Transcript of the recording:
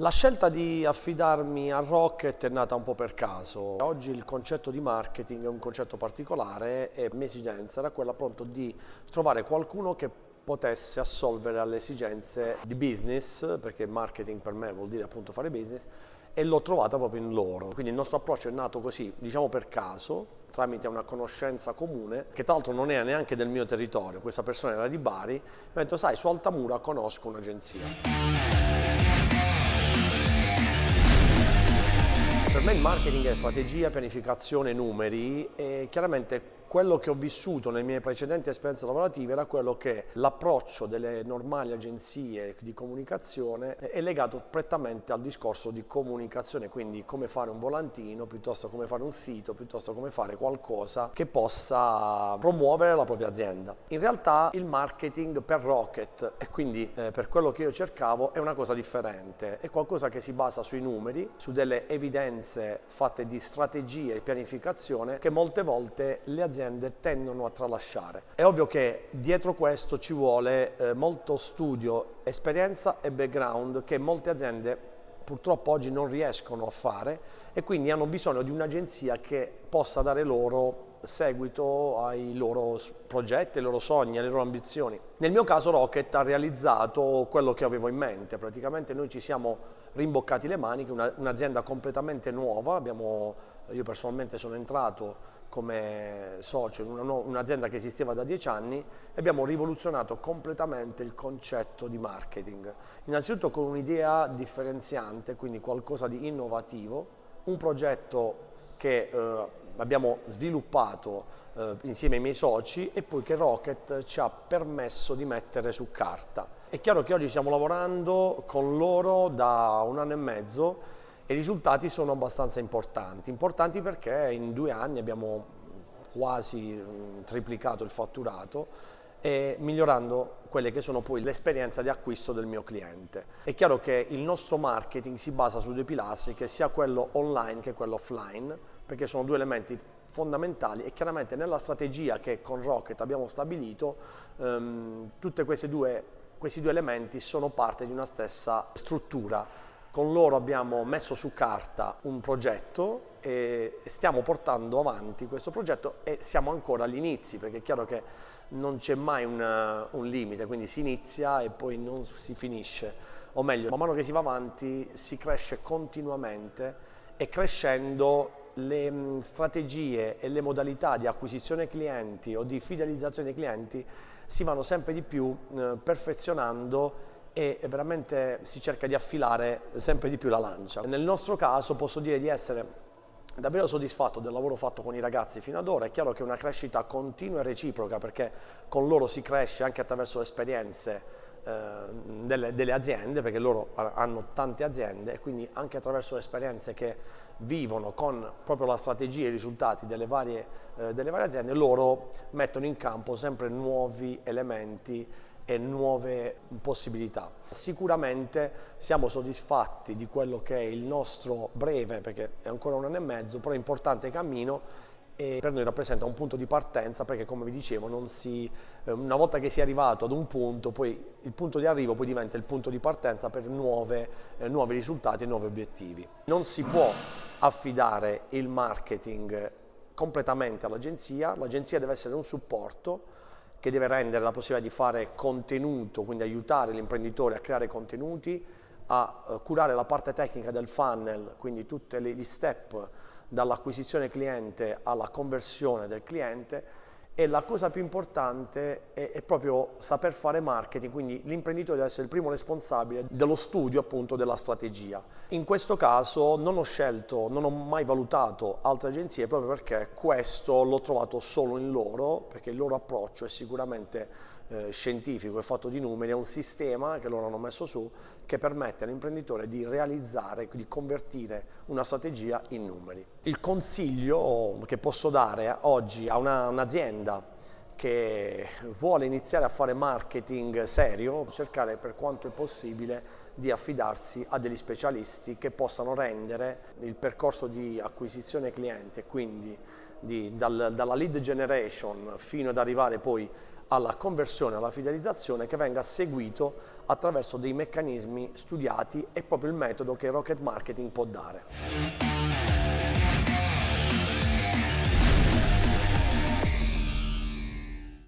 La scelta di affidarmi a Rocket è nata un po' per caso. Oggi il concetto di marketing è un concetto particolare e mia esigenza era quella appunto di trovare qualcuno che potesse assolvere alle esigenze di business, perché marketing per me vuol dire appunto fare business, e l'ho trovata proprio in loro. Quindi il nostro approccio è nato così, diciamo per caso, tramite una conoscenza comune, che tra l'altro non era neanche del mio territorio, questa persona era di Bari, mi ha detto sai su Altamura conosco un'agenzia. Per me il marketing è strategia, pianificazione, numeri e chiaramente quello che ho vissuto nelle mie precedenti esperienze lavorative era quello che l'approccio delle normali agenzie di comunicazione è legato prettamente al discorso di comunicazione, quindi come fare un volantino, piuttosto come fare un sito, piuttosto come fare qualcosa che possa promuovere la propria azienda. In realtà il marketing per Rocket e quindi eh, per quello che io cercavo è una cosa differente, è qualcosa che si basa sui numeri, su delle evidenze fatte di strategie e pianificazione che molte volte le aziende aziende tendono a tralasciare. È ovvio che dietro questo ci vuole eh, molto studio, esperienza e background che molte aziende purtroppo oggi non riescono a fare e quindi hanno bisogno di un'agenzia che possa dare loro seguito ai loro progetti, ai loro sogni, alle loro ambizioni. Nel mio caso Rocket ha realizzato quello che avevo in mente, praticamente noi ci siamo rimboccati le maniche, un'azienda completamente nuova, abbiamo, io personalmente sono entrato come socio in un'azienda che esisteva da dieci anni e abbiamo rivoluzionato completamente il concetto di marketing. Innanzitutto con un'idea differenziante, quindi qualcosa di innovativo, un progetto che eh, abbiamo sviluppato eh, insieme ai miei soci e poi che Rocket ci ha permesso di mettere su carta. È chiaro che oggi stiamo lavorando con loro da un anno e mezzo e i risultati sono abbastanza importanti. Importanti perché in due anni abbiamo quasi triplicato il fatturato e migliorando quelle che sono poi l'esperienza di acquisto del mio cliente. È chiaro che il nostro marketing si basa su due pilastri, che sia quello online che quello offline, perché sono due elementi fondamentali e chiaramente nella strategia che con Rocket abbiamo stabilito ehm, tutti questi due, questi due elementi sono parte di una stessa struttura. Con loro abbiamo messo su carta un progetto e stiamo portando avanti questo progetto e siamo ancora agli inizi perché è chiaro che non c'è mai un, un limite, quindi si inizia e poi non si finisce, o meglio, man mano che si va avanti si cresce continuamente e crescendo le mm, strategie e le modalità di acquisizione clienti o di fidelizzazione dei clienti si vanno sempre di più eh, perfezionando e veramente si cerca di affilare sempre di più la lancia. Nel nostro caso posso dire di essere davvero soddisfatto del lavoro fatto con i ragazzi fino ad ora, è chiaro che è una crescita continua e reciproca perché con loro si cresce anche attraverso le esperienze eh, delle, delle, aziende, perché loro hanno tante aziende e quindi anche attraverso le esperienze che vivono con proprio la strategia e i risultati delle varie, eh, delle varie aziende, loro mettono in campo sempre nuovi elementi e nuove possibilità. Sicuramente siamo soddisfatti di quello che è il nostro breve, perché è ancora un anno e mezzo, però importante cammino e per noi rappresenta un punto di partenza perché come vi dicevo si, eh, una volta che si è arrivato ad un punto poi il punto di arrivo poi diventa il punto di partenza per nuove, eh, nuovi risultati e nuovi obiettivi. Non si può affidare il marketing completamente all'agenzia, l'agenzia deve essere un supporto che deve rendere la possibilità di fare contenuto, quindi aiutare l'imprenditore a creare contenuti, a uh, curare la parte tecnica del funnel, quindi tutti gli step dall'acquisizione cliente alla conversione del cliente e la cosa più importante è, è, proprio saper fare marketing, quindi l'imprenditore deve essere il primo responsabile dello studio appunto della strategia. In questo caso non ho scelto, non ho mai valutato altre agenzie proprio perché questo l'ho trovato solo in loro, perché il loro approccio è sicuramente eh, scientifico, è fatto di numeri, è un sistema che loro hanno messo su che permette all'imprenditore di realizzare, di convertire una strategia in numeri. Il consiglio che posso dare oggi a un'azienda un che vuole iniziare a fare marketing serio, cercare per quanto è possibile di affidarsi a degli specialisti che possano rendere il percorso di acquisizione cliente, quindi di, dal, dalla lead generation fino ad arrivare poi alla conversione, alla fidelizzazione che venga seguito attraverso dei meccanismi studiati e proprio il metodo che Rocket Marketing può dare.